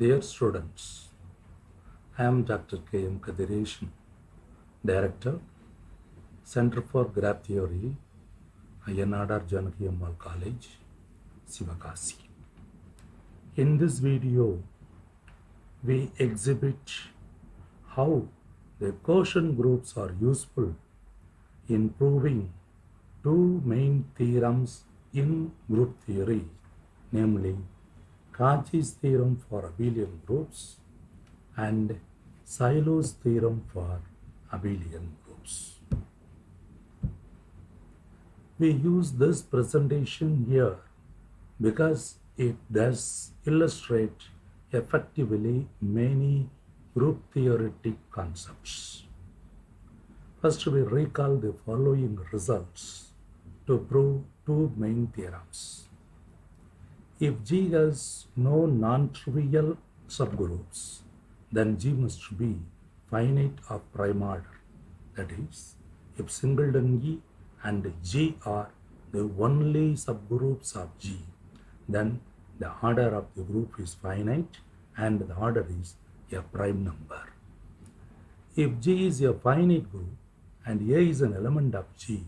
Dear students, I am Dr. K. M. Kathiresan, Director, Center for Graph Theory, Ayya Nadar Janaki Ammal College, Sivakasi. In this video, we exhibit how the quotient groups are useful in proving two main theorems in group theory, namely Cauchy's theorem for abelian groups and Sylow's theorem for abelian groups. We use this presentation here because it does illustrate effectively many group theoretic concepts. First, we recall the following results to prove two main theorems. If G has no non-trivial subgroups, then G must be finite of prime order. That is, if singleton E and G are the only subgroups of G, then the order of the group is finite and the order is a prime number. If G is a finite group and A is an element of G,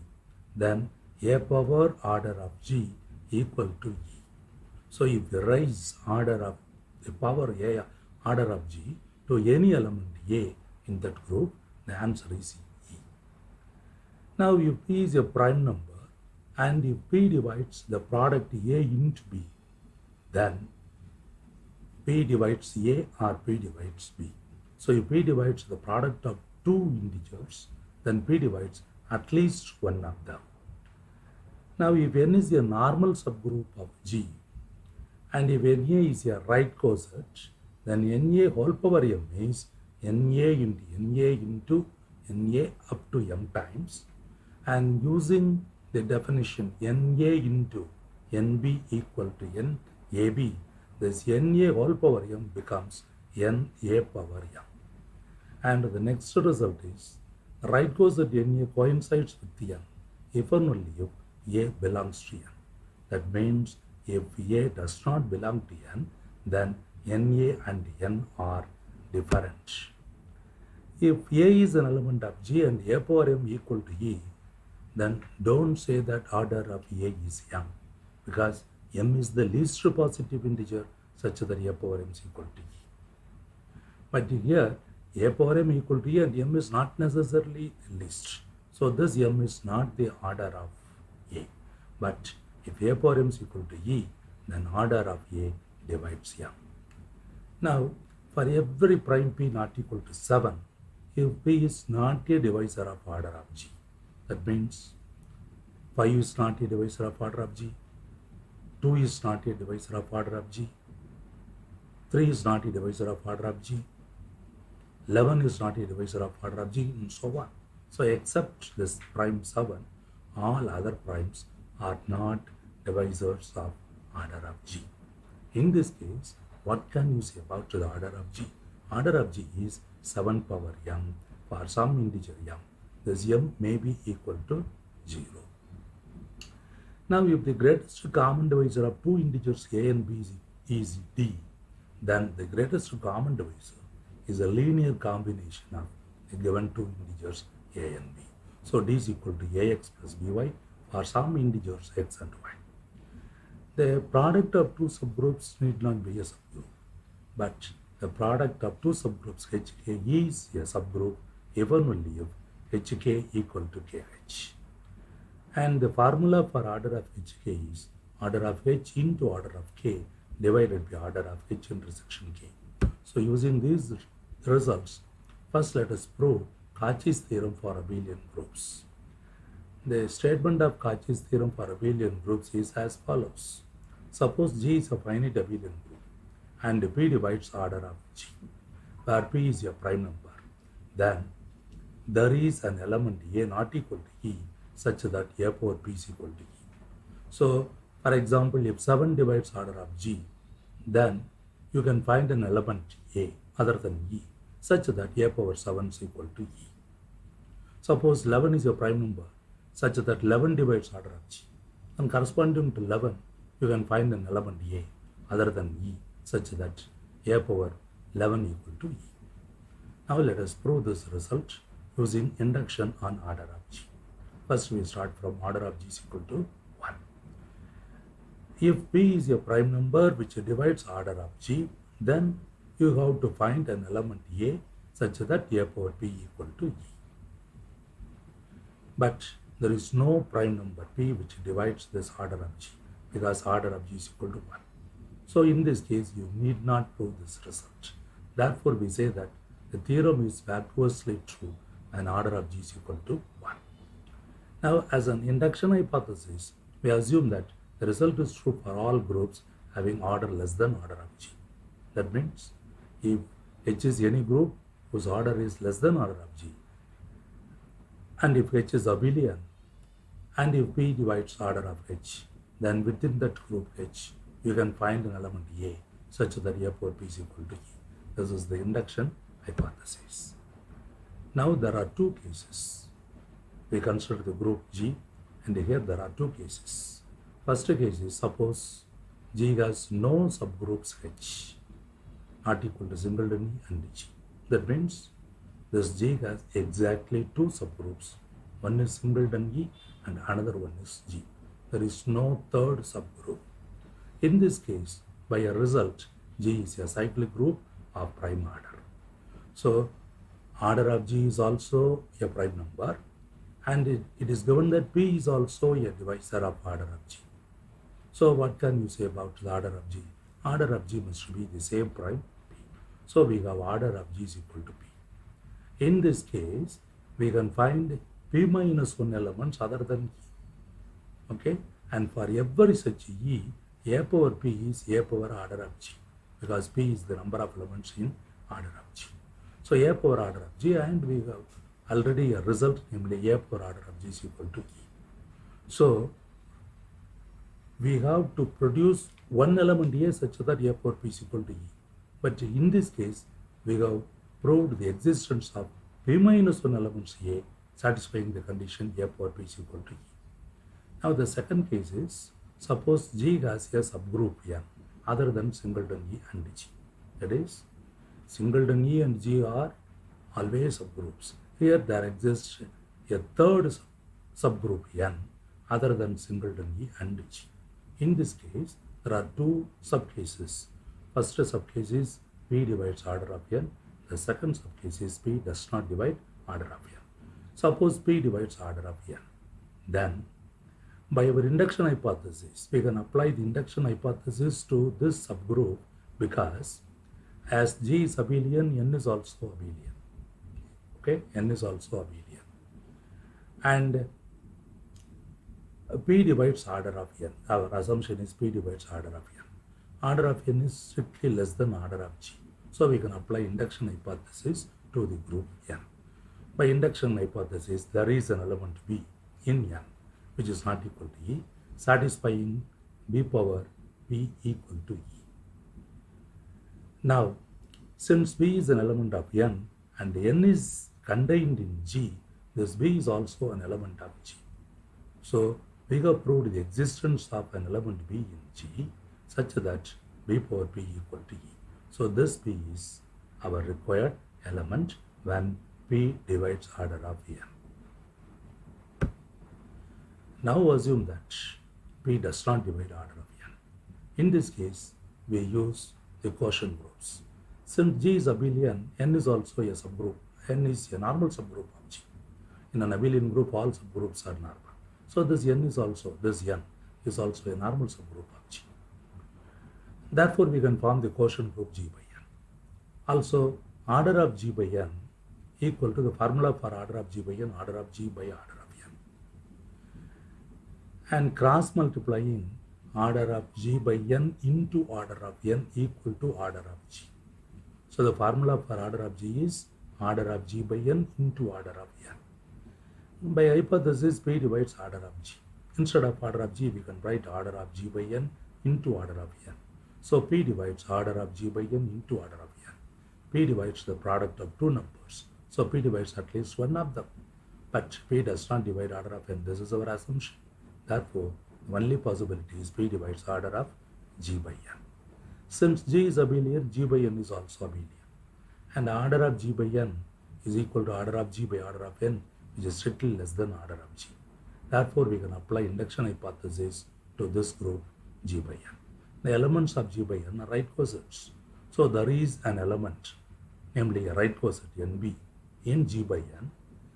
then A power order of G equal to. So if you raise order of the power A order of G to any element A in that group, the answer is E. Now if P is a prime number and if P divides the product A into B, then P divides A or P divides B. So if P divides the product of two integers, then P divides at least one of them. Now if n is a normal subgroup of G and if Na is a right coset, then Na whole power m is Na into Na into Na up to m times and using the definition Na into Nb equal to Nab, this Na whole power m becomes Na power m. And the next result is right coset Na coincides with n if and only if A belongs to n. That means if A does not belong to n, then Na and n are different. If A is an element of G and A power m equal to E, then don't say that order of A is m because m is the least positive integer such that A power m is equal to E. But here A power m equal to E and m is not necessarily least. So this m is not the order of A. But if A power m is equal to E, then order of A divides m. Now, for every prime p not equal to 7, if p is not a divisor of order of G, that means 5 is not a divisor of order of G, 2 is not a divisor of order of G, 3 is not a divisor of order of G, 11 is not a divisor of order of G, and so on. So, except this prime 7, all other primes are not divisors of order of G. In this case, what can you say about the order of G? Order of G is 7 power m for some integer m. This m may be equal to 0. Now, if the greatest common divisor of two integers a and b is, d, then the greatest common divisor is a linear combination of the given two integers a and b. So, d is equal to ax plus by for some integers x and y. The product of two subgroups need not be a subgroup, but the product of two subgroups hk is a subgroup even only if hk equal to kh. And the formula for order of hk is order of h into order of k divided by order of h intersection k. So using these results, first let us prove Cauchy's theorem for abelian groups. The statement of Cauchy's theorem for abelian groups is as follows. Suppose G is a finite abelian group and P divides order of G, where P is a prime number. Then there is an element A not equal to E such that A power P is equal to E. So, for example, if 7 divides order of G, then you can find an element A other than E such that A power 7 is equal to E. Suppose 11 is a prime number such that 11 divides order of G. And corresponding to 11, you can find an element A other than E such that a power 11 equal to e. Now let us prove this result using induction on order of g. First we start from order of g is equal to 1. If p is a prime number which divides order of g, then you have to find an element a such that a power p equal to e. But there is no prime number p which divides this order of g because order of g is equal to 1. So in this case, you need not prove this result. Therefore, we say that the theorem is vacuously true and order of g is equal to 1. Now, as an induction hypothesis, we assume that the result is true for all groups having order less than order of g. That means if H is any group whose order is less than order of g, and if H is abelian, and if P divides order of H, then within that group H, you can find an element A such that A power P is equal to E. This is the induction hypothesis. Now there are two cases. We consider the group G and here there are two cases. First case is suppose G has no subgroups H not equal to singleton E and G. That means this G has exactly two subgroups. One is singleton E and another one is G. There is no third subgroup. In this case, by a result, G is a cyclic group of prime order. So, order of G is also a prime number and it, it is given that P is also a divisor of order of G. So, what can you say about the order of G? Order of G must be the same prime P. So, we have order of G is equal to P. In this case, we can find P minus 1 elements other than E. Okay, and for every such E, a power p is a power order of g because p is the number of elements in order of g. So a power order of g and we have already a result namely a power order of g is equal to e. So we have to produce one element a such that a power p is equal to e. But in this case we have proved the existence of p minus 1 elements a satisfying the condition a power p is equal to e. Now the second case is Suppose G has a subgroup N other than singleton E and G. That is, singleton E and G are always subgroups. Here there exists a third subgroup N other than singleton E and G. In this case, there are two subcases. First subcase is P divides order of N. The second subcase is P does not divide order of N. Suppose P divides order of N. Then by our induction hypothesis, we can apply the induction hypothesis to this subgroup because as G is abelian, N is also abelian. Okay, N is also abelian. And P divides order of N. Our assumption is P divides order of N. Order of N is strictly less than order of G. So we can apply induction hypothesis to the group N. By induction hypothesis, there is an element V in N which is not equal to E, satisfying B power B equal to E. Now, since B is an element of N and N is contained in G, this B is also an element of G. So, we have proved the existence of an element B in G such that B power B equal to E. So, this B is our required element when P divides order of N. Now assume that P does not divide order of n. In this case, we use the quotient groups. Since G is abelian, n is also a subgroup. n is a normal subgroup of G. In an abelian group, all subgroups are normal. So this n is also, this n is also a normal subgroup of G. Therefore, we can form the quotient group G by n. Also, order of G by n equal to the formula for order of G by n, order of G by order of n. and cross multiplying order of g by n into order of n equal to order of g. So the formula for order of g is order of g by n into order of n. By hypothesis, p divides order of g. Instead of order of g, we can write order of g by n into order of n. So p divides order of g by n into order of n. p divides the product of two numbers. So p divides at least one of them. But p does not divide order of n. This is our assumption. Therefore, the only possibility is P divides order of G by N. Since G is abelian, G by N is also abelian. And order of G by N is equal to order of G by order of N, which is strictly less than order of G. Therefore, we can apply induction hypothesis to this group G by N. The elements of G by N are right cosets. So, there is an element, namely a right coset NB in G by N,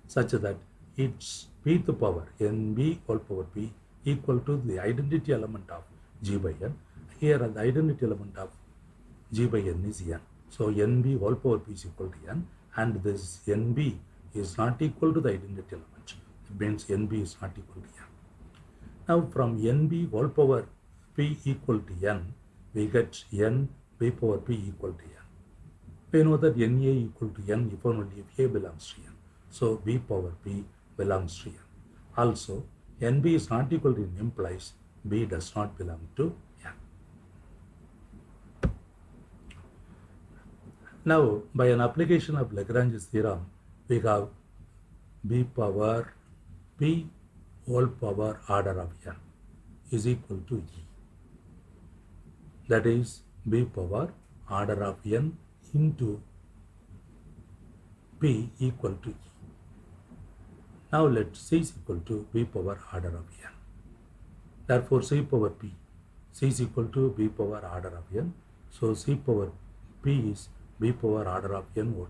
such that its pth power NB all power P equal to the identity element of G by N. Here, the identity element of G by N is N. So, NB all power P is equal to N, and this NB is not equal to the identity element. It means NB is not equal to N. Now, from NB all power P equal to N, we get N B power P equal to N. We know that NA equal to N if only if A belongs to N. So, B power B belongs to N. Also, NB is not equal to N implies B does not belong to N. Now, by an application of Lagrange's theorem, we have B power P whole power order of N is equal to E. That is B power order of N into P equal to E. Now let C is equal to B power order of N. Therefore, C power P. C is equal to B power order of N. So, C power P is B power order of N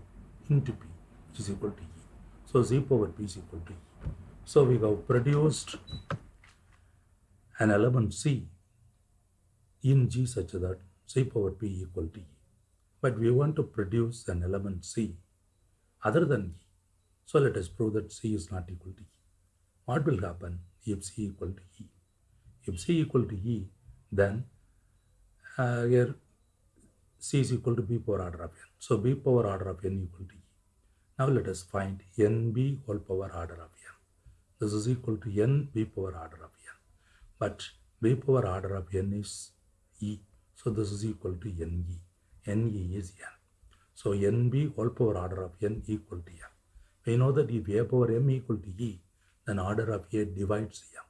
into P, which is equal to E. So, C power P is equal to E. So, we have produced an element C in G such that C power P equal to E. But we want to produce an element C other than E. So let us prove that C is not equal to E. What will happen if C equal to E? If C equal to E, then uh, here C is equal to B power order of N. So B power order of N equal to E. Now let us find NB whole power order of N. This is equal to N B power order of N. But B power order of N is E. So this is equal to NE. NE is N. So NB whole power order of N equal to M. We know that if A power M equal to E, then order of A divides M.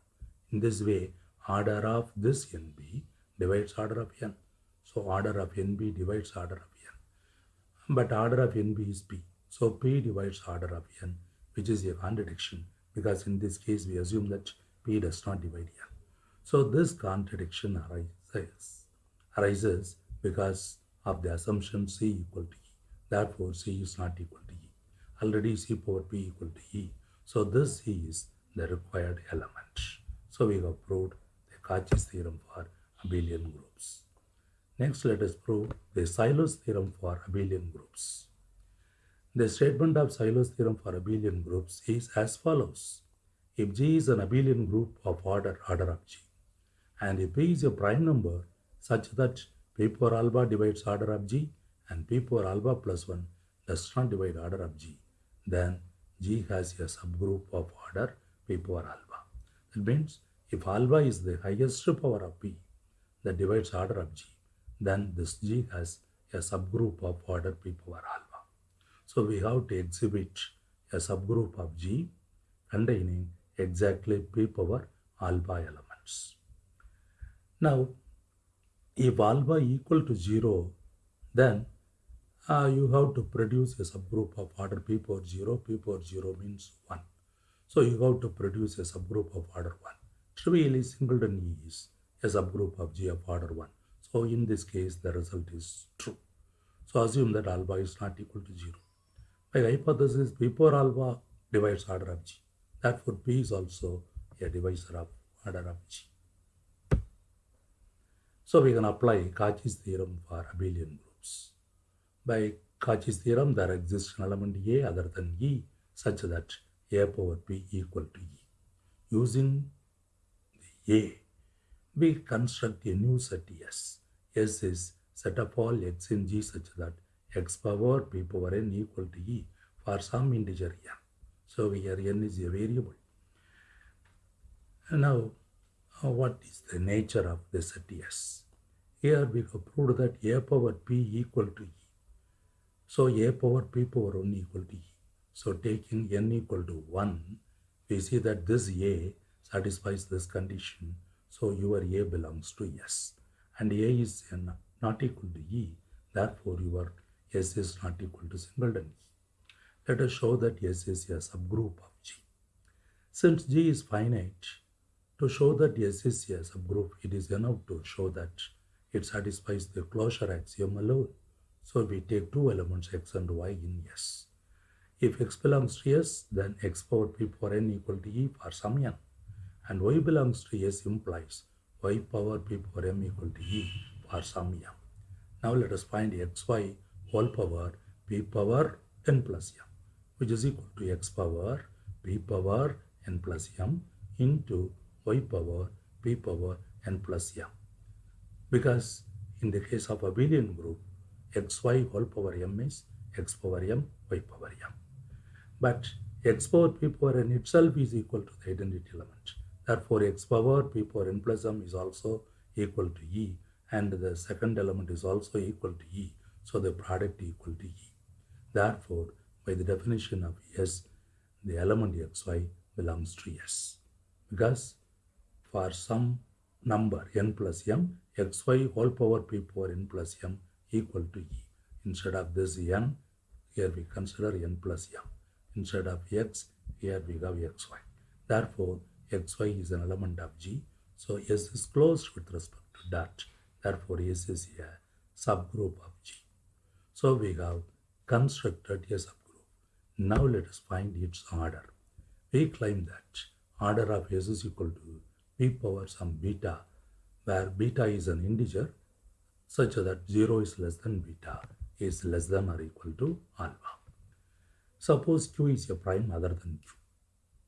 In this way, order of this NB divides order of N. So order of NB divides order of N. But order of NB is P. So P divides order of N, which is a contradiction because in this case we assume that P does not divide N. So this contradiction arises, arises because of the assumption C equal to E. Therefore, C is not equal to E. Already C power P equal to E. So this C is the required element. So we have proved the Cauchy's theorem for abelian groups. Next, let us prove the Sylow's theorem for abelian groups. The statement of Sylow's theorem for abelian groups is as follows. If G is an abelian group of order order of G, and if P is a prime number such that P power alpha divides order of G and P power alpha plus 1 does not divide order of G, then G has a subgroup of order P power alpha. That means if alpha is the highest power of P that divides order of G, then this G has a subgroup of order P power alpha. So we have to exhibit a subgroup of G containing exactly P power alpha elements. Now, if alpha equal to 0, then uh, you have to produce a subgroup of order P power 0. P power 0 means 1. So you have to produce a subgroup of order 1. Trivially, singleton is a subgroup of G of order 1. So in this case, the result is true. So assume that alpha is not equal to 0. By hypothesis, P power alpha divides order of G. Therefore, P is also a divisor of order of G. So we can apply Cauchy's theorem for abelian groups. By Cauchy's theorem, there exists an element A other than E such that A power P equal to E. Using the A, we construct a new set S. S is set of all x in G such that x power P power n equal to E for some integer n. So here n is a variable. And now what is the nature of the set S? Here we have proved that a power p equal to e. So a power p power 1 equal to e. So taking n equal to 1, we see that this a satisfies this condition. So your a belongs to S. And a is an not equal to E. Therefore, your S is not equal to singleton E. Let us show that S is a subgroup of G. Since G is finite, to show that S is a subgroup, it is enough to show that it satisfies the closure axiom alone. So we take two elements x and y in S. If x belongs to S, then x power p power n equal to e for some n. And y belongs to S implies y power p power m equal to e for some m. Now let us find xy whole power p power n plus m, which is equal to x power p power n plus m into y power p power n plus m. Because in the case of abelian group, xy whole power m is x power m, y power m. But x power p power n itself is equal to the identity element. Therefore, x power p power n plus m is also equal to e and the second element is also equal to e. So, the product equal to e. Therefore, by the definition of S, the element xy belongs to S. Because for some number n plus m, xy whole power p power n plus m equal to e. Instead of this n, here we consider n plus m. Instead of x, here we have xy. Therefore, xy is an element of G. So S is closed with respect to that. Therefore, S is a subgroup of G. So we have constructed a subgroup. Now let us find its order. We claim that order of S is equal to p power some beta, where beta is an integer such that 0 is less than beta is less than or equal to alpha. Suppose q is a prime other than q.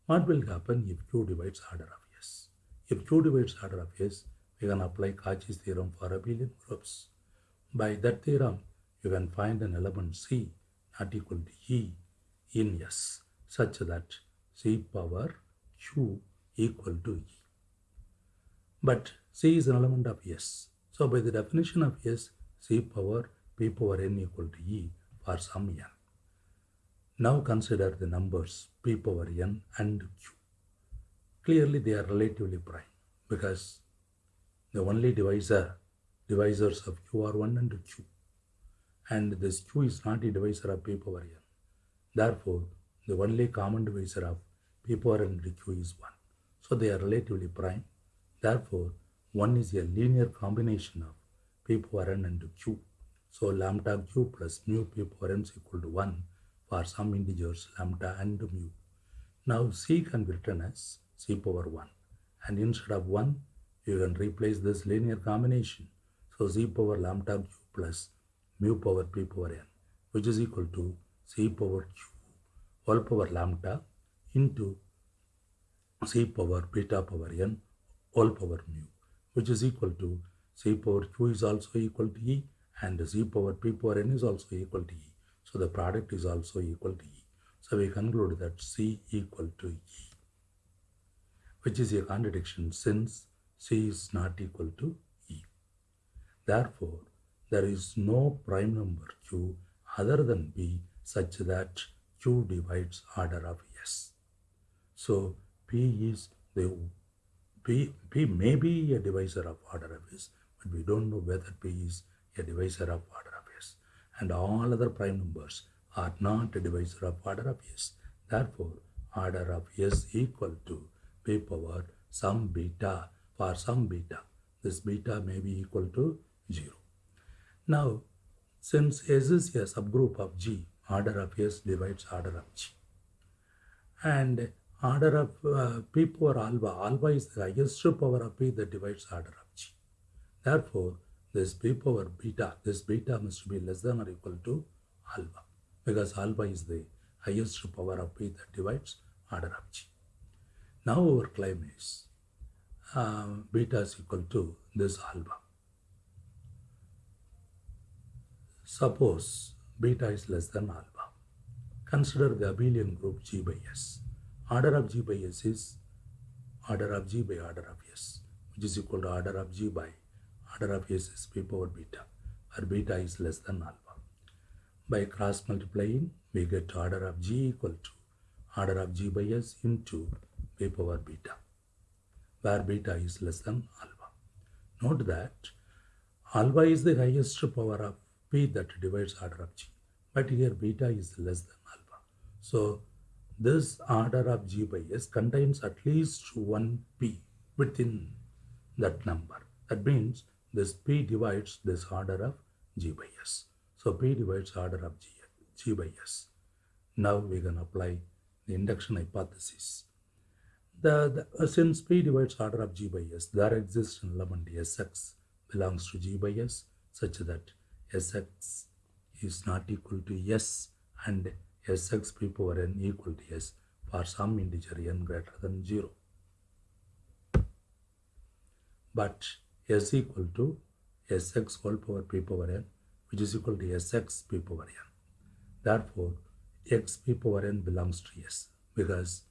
What will happen if q divides order of S? If q divides order of S, we can apply Cauchy's theorem for abelian groups. By that theorem, you can find an element C not equal to E in S such that C power Q equal to E. But C is an element of S. So by the definition of S, C power P power N equal to E for some N. Now consider the numbers P power N and Q. Clearly they are relatively prime because the only divisor, divisors of Q are 1 and Q. And this Q is not a divisor of P power N. Therefore, the only common divisor of P power N and Q is 1. So they are relatively prime. Therefore, 1 is a linear combination of P power N and Q. So lambda Q plus mu P power N is equal to 1 for some integers lambda and mu. Now C can be written as C power 1 and instead of 1 you can replace this linear combination. So C power lambda Q plus mu power P power N which is equal to C power Q whole power lambda into C power beta power N whole power mu which is equal to C power Q is also equal to E and C power P power N is also equal to E. So the product is also equal to E. So we conclude that C equal to E, which is a contradiction since C is not equal to E. Therefore, there is no prime number Q other than B such that Q divides order of S. So P is the P, P may be a divisor of order of S, but we don't know whether P is a divisor of order of S. And all other prime numbers are not a divisor of order of S. Therefore, order of S equal to P power some beta for some beta. This beta may be equal to 0. Now, since S is a subgroup of G, order of S divides order of G. And order of uh, P power alpha, alpha is the highest power of P that divides order of G. Therefore, this P power beta, this beta must be less than or equal to alpha because alpha is the highest power of P that divides order of G. Now our claim is uh, beta is equal to this alpha. Suppose beta is less than alpha. Consider the abelian group G by S. Order of G by S is order of G by order of S, which is equal to order of G by order of S is P power beta, where beta is less than alpha. By cross multiplying, we get order of G equal to order of G by S into P power beta, where beta is less than alpha. Note that Alpha is the highest power of P that divides order of G. But here beta is less than alpha. So this order of G by S contains at least one P within that number. That means this P divides this order of G by S. So P divides order of G, G by S. Now we can apply the induction hypothesis. The, the, uh, since P divides order of G by S, there exists an element Sx belongs to G by S such that Sx is not equal to S and Sx p power n equal to S for some integer n greater than 0. But S equal to Sx whole power p power n which is equal to Sx p power n. Therefore, x p power n belongs to S because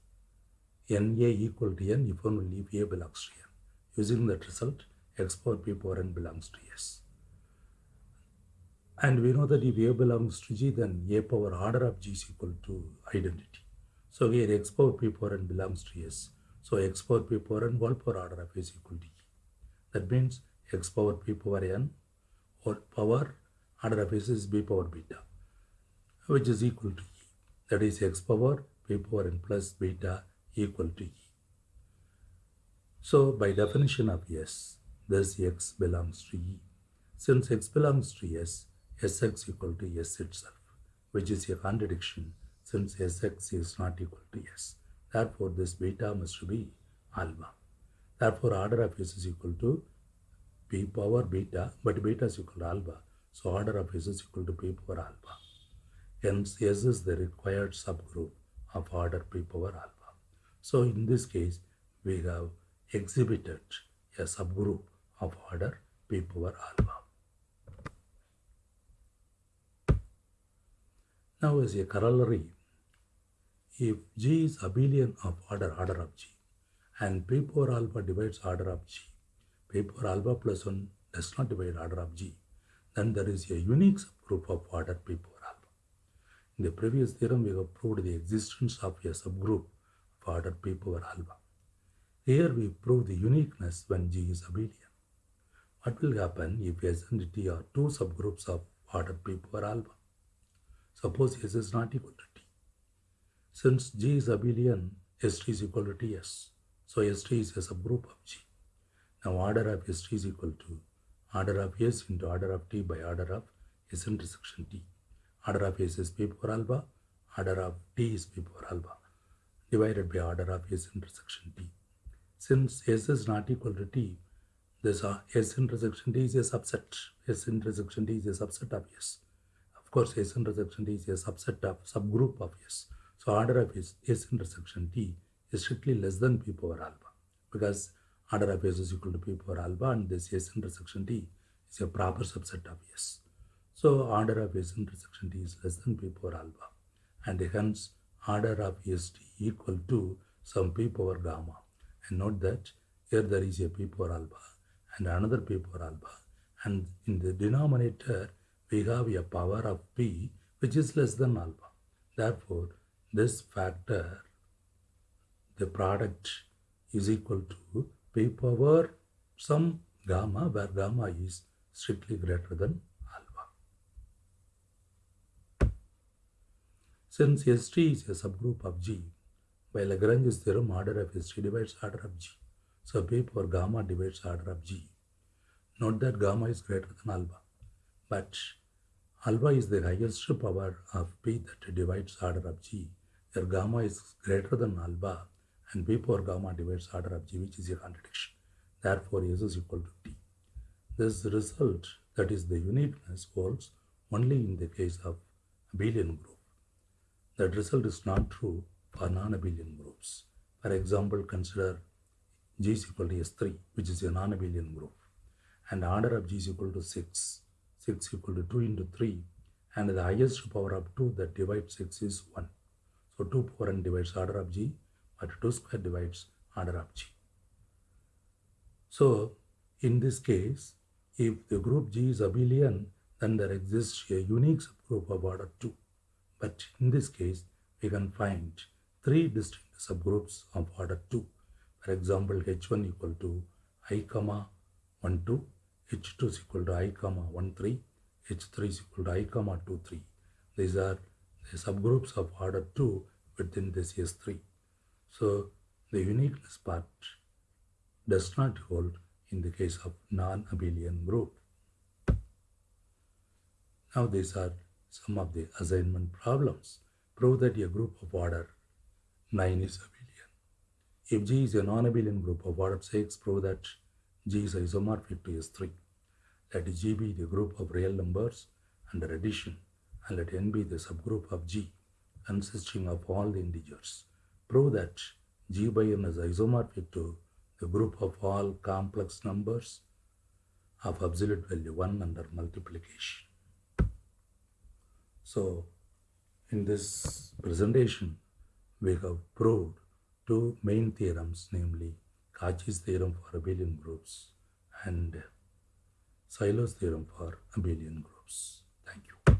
Na equal to n if only if A belongs to n. Using that result, x power p power n belongs to S. And we know that if A belongs to G, then A power order of G is equal to identity. So here x power p power n belongs to S. So x power p power n power order of S equal to E. That means x power p power n whole power order of S is b power beta, which is equal to E. That is x power p power n plus beta equal to E. So by definition of S, this x belongs to E. Since x belongs to S, Sx equal to S itself, which is a contradiction since Sx is not equal to S. Therefore, this beta must be alpha. Therefore, order of S is equal to p power beta, but beta is equal to alpha. So, order of S is equal to p power alpha. Hence, S is the required subgroup of order p power alpha. So, in this case, we have exhibited a subgroup of order p power alpha. Now, as a corollary, if G is abelian of order order of G and P power alpha divides order of G, P power alpha plus 1 does not divide order of G, then there is a unique subgroup of order P power alpha. In the previous theorem, we have proved the existence of a subgroup of order P power alpha. Here we prove the uniqueness when G is abelian. What will happen if S and T are two subgroups of order P power alpha? Suppose S is not equal to T. Since G is abelian, St is equal to Ts. So St is a subgroup of G. Now order of St is equal to order of S into order of T by order of S intersection T. Order of S is P power alpha, order of T is P power alpha divided by order of S intersection T. Since S is not equal to T, this uh, S intersection T is a subset. S intersection T is a subset of S. Of course, S intersection T is a subset of subgroup of S. So order of S, S intersection T is strictly less than P power alpha because order of S is equal to P power alpha and this S intersection T is a proper subset of S. So order of S intersection T is less than P power alpha and hence order of S T equal to some P power gamma. And note that here there is a P power alpha and another P power alpha and in the denominator we have a power of P which is less than alpha. Therefore, this factor, the product is equal to P power some gamma where gamma is strictly greater than alpha. Since ST is a subgroup of G, by Lagrange's theorem, order of ST divides order of G. So P power gamma divides order of G. Note that gamma is greater than alpha, but alpha is the highest power of P that divides order of G, where gamma is greater than alpha and P power gamma divides order of G, which is a contradiction. Therefore, S is equal to T. This result, that is the uniqueness, holds only in the case of abelian group. That result is not true for non-abelian groups. For example, consider G is equal to S3, which is a non-abelian group, and order of G is equal to 6. 6 equal to 2 into 3, and the highest power of 2 that divides 6 is 1. So 2 power n divides order of G, but 2 square divides order of G. So in this case, if the group G is abelian, then there exists a unique subgroup of order 2. But in this case, we can find three distinct subgroups of order 2. For example, H1 equal to i comma 1 2, H2 is equal to i comma 1 3, H3 is equal to i comma 2 3. These are the subgroups of order 2 within this S3. So the uniqueness part does not hold in the case of non-abelian group. Now these are some of the assignment problems. Prove that a group of order 9 is abelian. If G is a non-abelian group of order 6, prove that G is isomorphic to S3. Let G be the group of real numbers under addition and let N be the subgroup of G consisting of all the integers. Prove that G by N is isomorphic to the group of all complex numbers of absolute value 1 under multiplication. So, in this presentation, we have proved two main theorems, namely Cauchy's theorem for abelian groups and Sylow's theorem for abelian groups. Thank you.